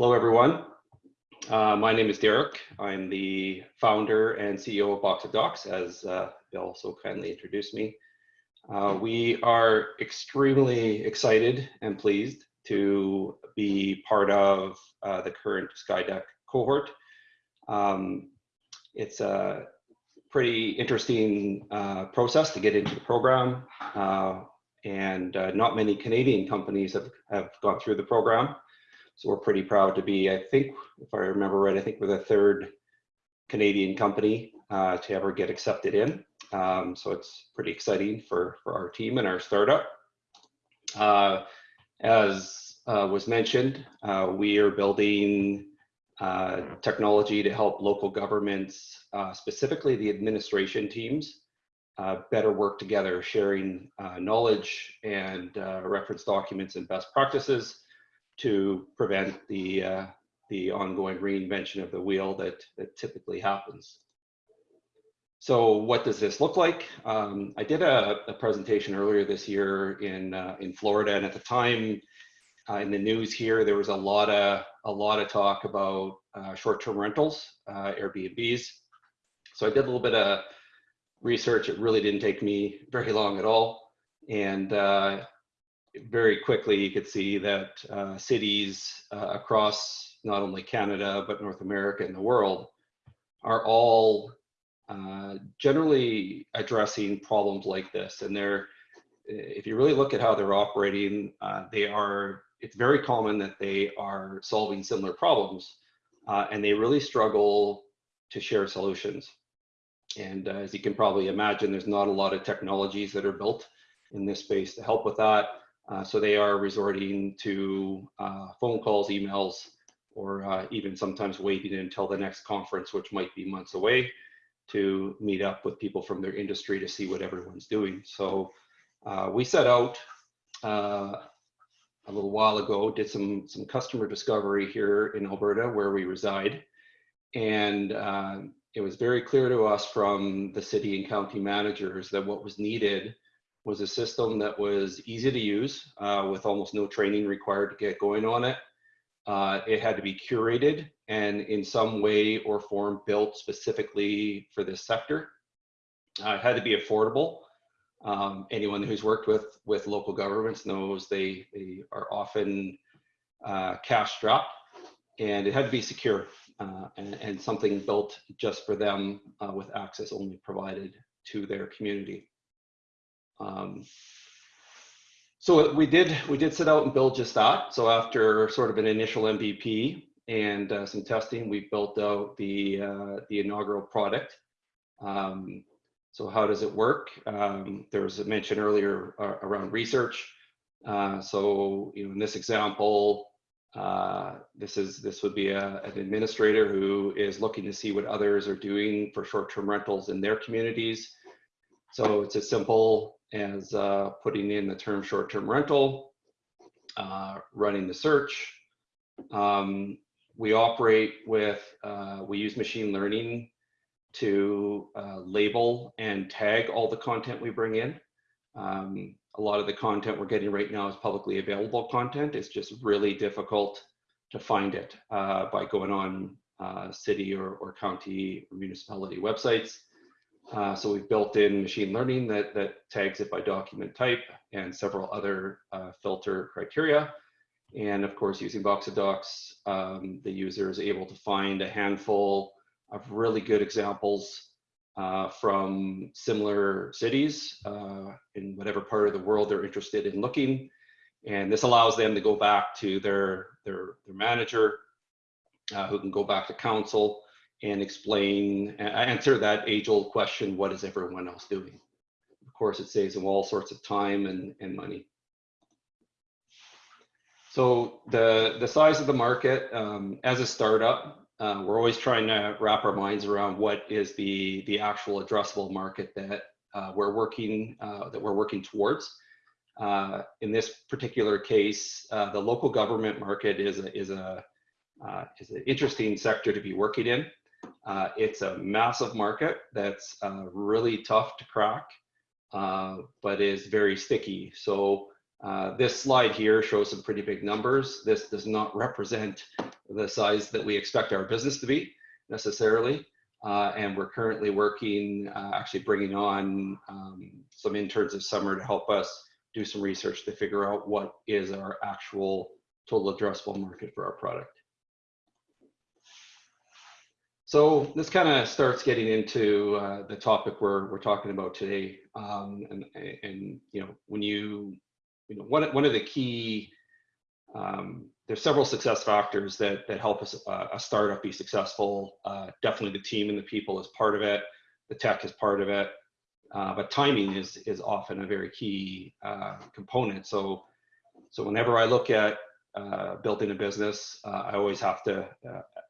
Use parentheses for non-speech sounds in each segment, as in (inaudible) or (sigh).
Hello, everyone. Uh, my name is Derek. I'm the founder and CEO of Box of Docs, as uh, Bill so kindly introduced me. Uh, we are extremely excited and pleased to be part of uh, the current Skydeck cohort. Um, it's a pretty interesting uh, process to get into the program, uh, and not many Canadian companies have, have gone through the program. So we're pretty proud to be, I think, if I remember right, I think we're the third Canadian company uh, to ever get accepted in. Um, so it's pretty exciting for, for our team and our startup. Uh, as uh, was mentioned, uh, we are building uh, technology to help local governments, uh, specifically the administration teams, better work together, sharing knowledge and reference documents and best practices to prevent the, uh, the ongoing reinvention of the wheel that, that typically happens. So what does this look like? Um, I did a, a, presentation earlier this year in, uh, in Florida, and at the time, uh, in the news here, there was a lot of a lot of talk about uh, short-term rentals, uh, Airbnbs. So I did a little bit of research. It really didn't take me very long at all, and uh, very quickly you could see that uh, cities uh, across not only Canada but North America and the world are all uh, generally addressing problems like this. And they're, if you really look at how they're operating, uh, they are. It's very common that they are solving similar problems, uh, and they really struggle to share solutions. And uh, as you can probably imagine, there's not a lot of technologies that are built in this space to help with that. Uh, so they are resorting to uh, phone calls, emails, or uh, even sometimes waiting until the next conference, which might be months away, to meet up with people from their industry to see what everyone's doing. So uh, we set out uh, a little while ago, did some, some customer discovery here in Alberta where we reside. And it was very clear to us from the city and county managers that what was needed was a system that was easy to use uh, with almost no training required to get going on it. Uh, it had to be curated and in some way or form built specifically for this sector. Uh, it had to be affordable. Um, anyone who's worked with, with local governments knows they, they are often uh, cash strapped and it had to be secure uh, and, and, something built just for them uh, with access only provided to their community. Um, so we did we did set out and build just that. So after sort of an initial MVP and uh, some testing, we built out the uh, the inaugural product. Um, so how does it work? Um, there was a mention earlier uh, around research. Uh, so you know, in this example, uh, this is this would be a, an administrator who is looking to see what others are doing for short-term rentals in their communities. So it's a simple as uh, putting in the term short-term rental, uh, running the search. Um, we operate with, uh, we use machine learning to uh, label and tag all the content we bring in. Um, a lot of the content we're getting right now is publicly available content. It's just really difficult to find it uh, by going on uh, city or, or county or municipality websites. Uh, so we've built in machine learning that, that tags it by document type and several other uh, filter criteria. And of course, using Box of Docs, um, the user is able to find a handful of really good examples uh, from similar cities uh, in whatever part of the world they're interested in looking. And this allows them to go back to their, their, their manager, uh, who can go back to council, and explain, answer that age old question, what is everyone else doing? Of course, it saves them all sorts of time and, and money. So the, the size of the market, um, as a startup, uh, we're always trying to wrap our minds around what is the, the actual addressable market that uh, we're working, uh, that we're working towards. Uh, in this particular case, uh, the local government market is a, is a uh, is an interesting sector to be working in. Uh, it's a massive market that's uh, really tough to crack, uh, but is very sticky. So uh, this slide here shows some pretty big numbers. This does not represent the size that we expect our business to be necessarily. Uh, and we're currently working, uh, actually bringing on um, some interns this summer to help us do some research to figure out what is our actual total addressable market for our product. So this kind of starts getting into uh, the topic we're, we're talking about today. Um, and, and, you know, when you, you know, one, one of the key, um, there's several success factors that, that help us, uh, a startup be successful. Uh, definitely the team and the people is part of it. The tech is part of it. Uh, but timing is, is often a very key uh, component. So, so whenever I look at uh, building a business, I always have to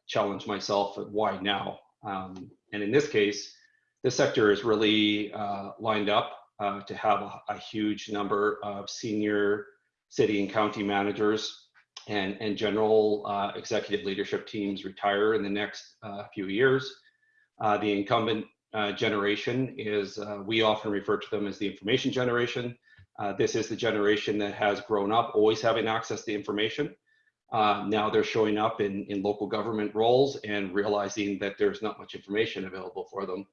challenge myself at why now. Um, and in this case, the sector is really uh, lined up uh, to have a, a, huge number of senior city and county managers and, and general uh, executive leadership teams retire in the next uh, few years. Uh, the incumbent uh, generation is, we often refer to them as the information generation. this is the generation that has grown up always having access to information. Uh, now they're showing up in, in local government roles and realizing that there's not much information available for them.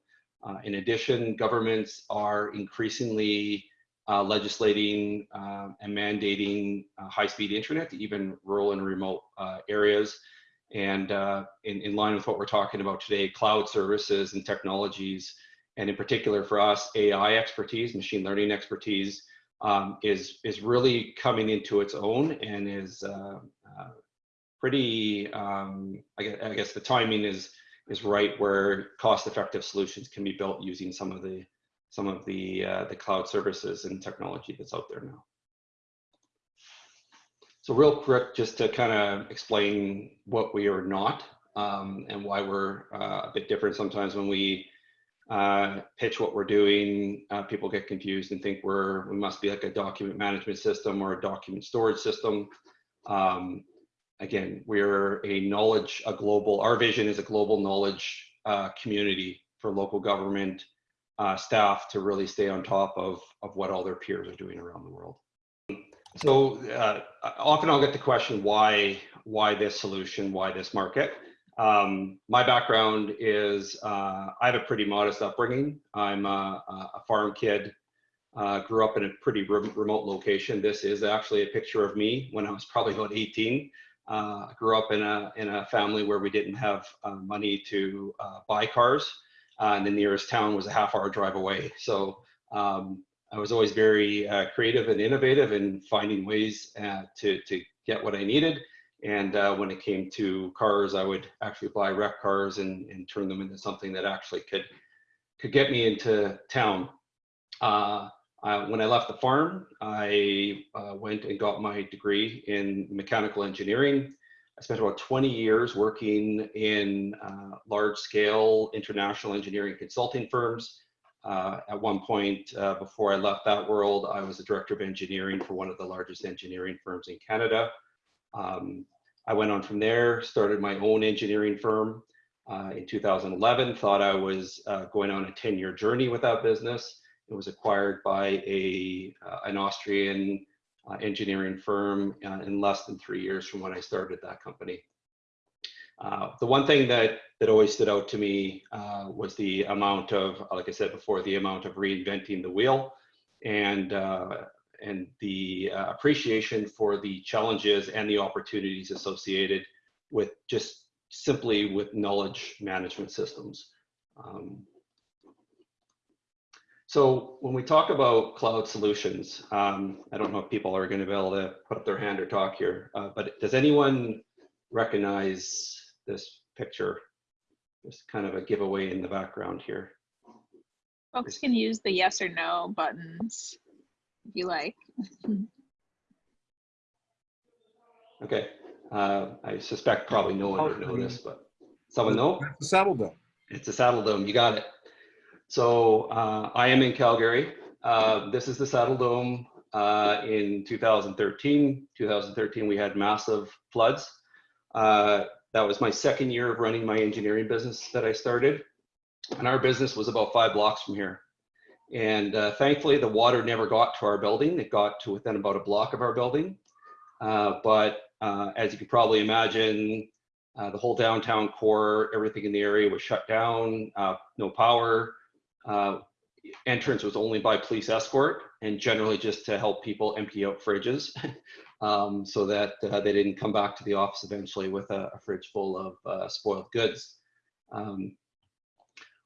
Uh, in addition, governments are increasingly uh, legislating uh, and mandating uh, high-speed internet to even rural and remote uh, areas. And in, in line with what we're talking about today, cloud services and technologies, and in particular for us, AI expertise, machine learning expertise, um, is is really coming into its own and is uh, uh, pretty. Um, I, guess, I, guess, the timing is is right where cost-effective solutions can be built using some of the some of the uh, the cloud services and technology that's out there now. So real quick, just to kind of explain what we are not um, and why we're uh, a bit different sometimes when we uh, pitch what we're doing, uh, people get confused and think we're we must be like a document management system or a document storage system. Um, again, we're a knowledge, a global. Our vision is a global knowledge uh, community for local government uh, staff to really stay on top of of what all their peers are doing around the world. So uh, often I'll get the question why why this solution, why this market. Um, my background is uh, I have a pretty modest upbringing. I'm a, a farm kid, uh, grew up in a pretty re remote location. This is actually a picture of me when I was probably about 18. Uh, grew up in a, in a family where we didn't have uh, money to uh, buy cars, uh, and the nearest town was a half hour drive away. So um, I was always very creative and innovative in finding ways to, to get what I needed. And uh, when it came to cars, I would actually buy wreck cars and, and turn them into something that actually could could get me into town. Uh, I, when I left the farm, I uh, went and got my degree in mechanical engineering. I spent about 20 years working in uh, large scale international engineering consulting firms. Uh, at one point, uh, before I left that world, I was the director of engineering for one of the largest engineering firms in Canada. Um, I went on from there, started my own engineering firm uh, in 2011, thought I was uh, going on a 10 year journey with that business. It was acquired by a, uh, an Austrian uh, engineering firm uh, in less than three years from when I started that company. Uh, the one thing that, that always stood out to me was the amount of, like I said before, the amount of reinventing the wheel and and the uh, appreciation for the challenges and the opportunities associated with just simply with knowledge management systems. Um, so when we talk about cloud solutions, um, I don't know if people are going to be able to put up their hand or talk here, uh, but does anyone recognize this picture? Just kind of a giveaway in the background here. Folks can use the yes or no buttons if you like. (laughs) okay. Uh, I suspect probably no one would know this, but someone know? It's a Saddledome. It's a Saddledome. You got it. So uh, I am in Calgary. Uh, this is the Saddledome. Uh, in 2013, 2013, we had massive floods. Uh, that was my second year of running my engineering business that I started. And our business was about five blocks from here. And uh, thankfully, the water never got to our building. It got to within about a block of our building. Uh, but uh, as you can probably imagine, uh, the whole downtown core, everything in the area was shut down, uh, no power. Uh, entrance was only by police escort and generally just to help people empty out fridges (laughs) um, so that they didn't come back to the office eventually with a, a fridge full of spoiled goods. Um,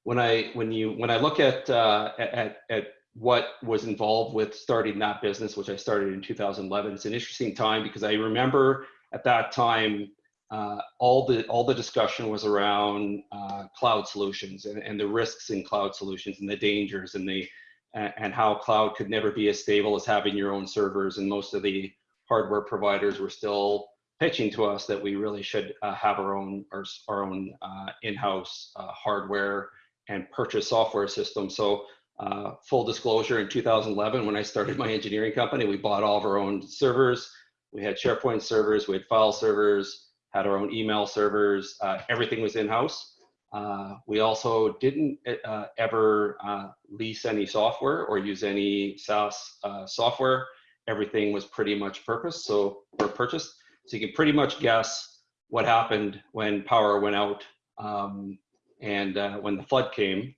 when I when you when I look at, uh, at at what was involved with starting that business, which I started in 2011, it's an interesting time because I remember at that time uh, all the all the discussion was around uh, cloud solutions and, and the risks in cloud solutions and the dangers and the and how cloud could never be as stable as having your own servers. And most of the hardware providers were still pitching to us that we really should uh, have our own our, our own uh, in-house uh, hardware and purchase software system. So uh, full disclosure, in 2011, when I started my engineering company, we bought all of our own servers. We had SharePoint servers, we had file servers, had our own email servers. Uh, everything was in-house. Uh, we also didn't uh, ever uh, lease any software or use any SaaS uh, software. Everything was pretty much purpose, so or purchased. So you can pretty much guess what happened when power went out um, and uh, when the flood came.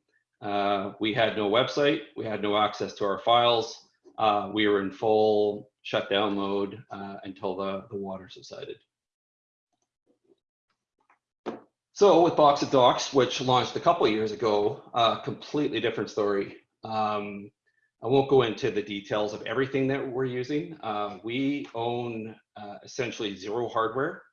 we had no website, we had no access to our files. we were in full shutdown mode until the, the water subsided. So with Box of Docs, which launched a couple years ago, a uh, completely different story. Um, I won't go into the details of everything that we're using. Uh, we own uh, essentially zero hardware.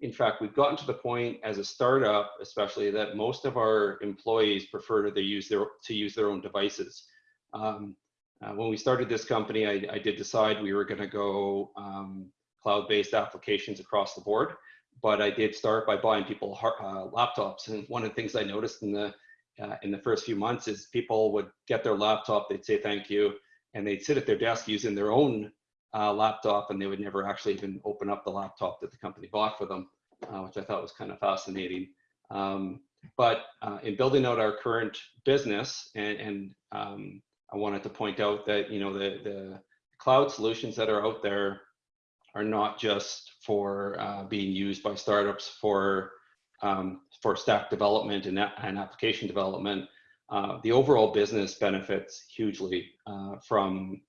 In fact, we've gotten to the point as a startup, especially that most of our employees prefer to use their to use their own devices. Um, uh, when we started this company, I, I did decide we were going to go um, cloud-based applications across the board but I did start by buying people uh, laptops. And one of the things I noticed in the uh, in the first few months is people would get their laptop, they'd say thank you, and they'd sit at their desk using their own uh, laptop, and they would never actually even open up the laptop that the company bought for them, uh, which I thought was kind of fascinating. Um, but uh, in building out our current business, and, and um, I wanted to point out that you know the the cloud solutions that are out there are not just for uh, being used by startups for um, for stack development and, and application development. Uh, the overall business benefits hugely uh, from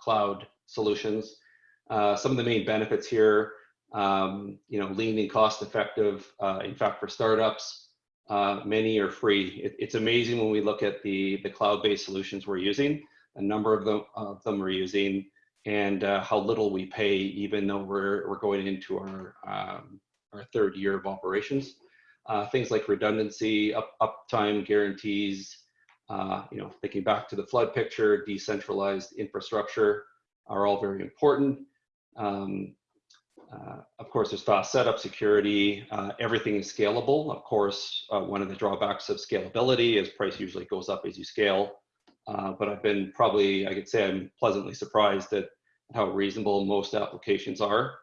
cloud solutions. Uh, some of the main benefits here, um, you know, lean and cost effective. Uh, in fact, for startups, many are free. It, it's amazing when we look at the the cloud-based solutions we're using. A number of them of them we're using and uh, how little we pay, even though we're, we're going into our, um, our third year of operations. Uh, things like redundancy, up, uptime guarantees, uh, you know, thinking back to the flood picture, decentralized infrastructure are all very important. Um, uh, of course, there's fast setup, security, uh, everything is scalable. Of course, uh, one of the drawbacks of scalability is price usually goes up as you scale. Uh, but I've been probably, I could say I'm pleasantly surprised at how reasonable most applications are.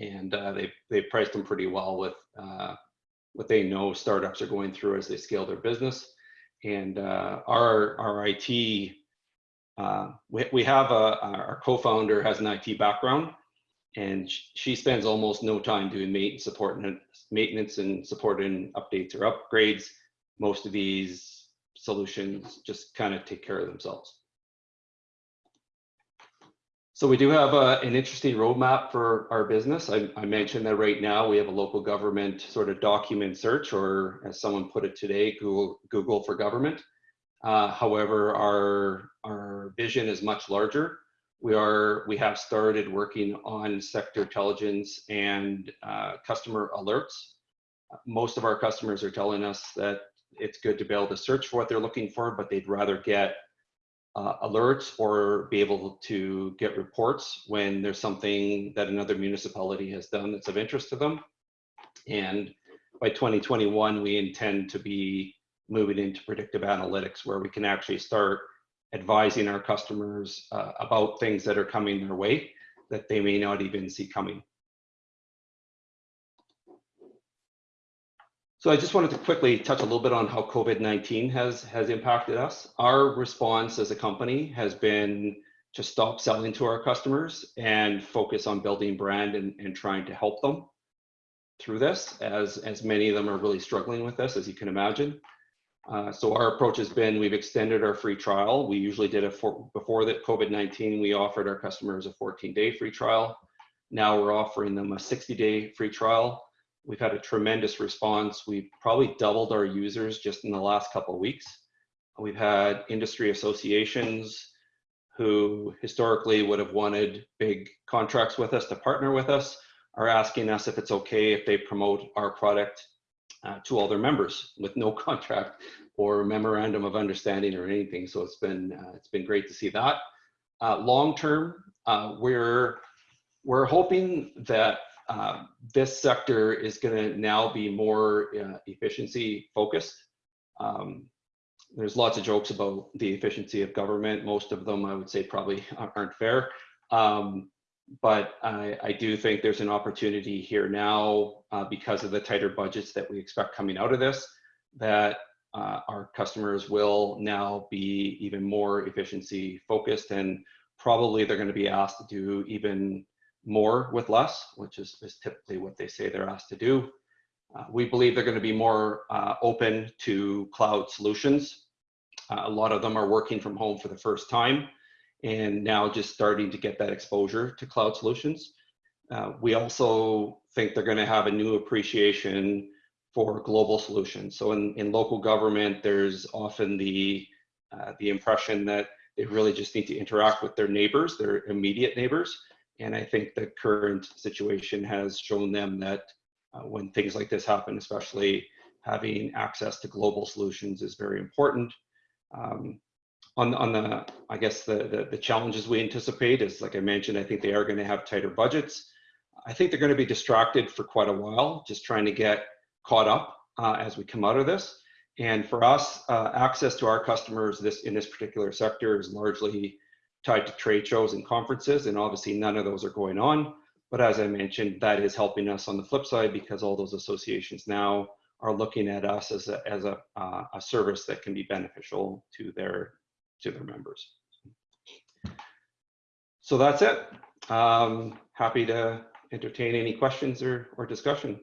And uh, they, they've priced them pretty well with uh, what they know startups are going through as they scale their business. And our, our IT, uh, we, we have a, our co-founder has an IT background and she spends almost no time doing maintenance support and maintenance and supporting updates or upgrades. Most of these solutions just kind of take care of themselves. So we do have a, uh, an interesting roadmap for our business. I, I, mentioned that right now we have a local government sort of document search, or as someone put it today, Google, Google for government. Uh, however, our, our vision is much larger. We are we have started working on sector intelligence and uh, customer alerts. Most of our customers are telling us that it's good to be able to search for what they're looking for, but they'd rather get uh, alerts or be able to get reports when there's something that another municipality has done that's of interest to them. And by 2021, we intend to be moving into predictive analytics where we can actually start advising our customers uh, about things that are coming their way that they may not even see coming. So I just wanted to quickly touch a little bit on how COVID-19 has, has impacted us. Our response as a company has been to stop selling to our customers and focus on building brand and, and trying to help them. through this, as as many of them are really struggling with this, as you can imagine. Uh, so our approach has been we've extended our free trial. We usually did a for, before the COVID-19, we offered our customers a 14-day free trial. Now we're offering them a 60-day free trial. We've had a tremendous response. We've probably doubled our users just in the last couple of weeks. We've had industry associations who historically would have wanted big contracts with us to partner with us are asking us if it's okay if they promote our product uh, to all their members with no (laughs) contract or memorandum of understanding or anything. So it's been uh, it's been great to see that. Uh, long term, uh, we're we're hoping that uh, this sector is going to now be more uh, efficiency focused. Um, there's lots of jokes about the efficiency of government. Most of them, I would say, probably (laughs) aren't fair. Um, but I, I, do think there's an opportunity here now uh, because of the tighter budgets that we expect coming out of this, that uh, our customers will now be even more efficiency focused and probably they're going to be asked to do even more with less, which is, is typically what they say they're asked to do. Uh, we believe they're going to be more uh, open to cloud solutions. Uh, a lot of them are working from home for the first time and now just starting to get that exposure to cloud solutions. Uh, we also think they're going to have a new appreciation for global solutions. So in, in local government, there's often the, uh, the impression that they really just need to interact with their neighbors, their immediate neighbors. And I think the current situation has shown them that uh, when things like this happen, especially having access to global solutions is very important. Um, on, on the, I guess the, the, the challenges we anticipate is, like I mentioned, I think they are going to have tighter budgets. I think they're going to be distracted for quite a while, just trying to get caught up uh, as we come out of this. And for us, uh, access to our customers this in this particular sector is largely tied to trade shows and conferences, and obviously none of those are going on. But as I mentioned, that is helping us on the flip side because all those associations now are looking at us as a, as a, uh, a service that can be beneficial to their to their members. So that's it. Um, happy to entertain any questions or, or discussion.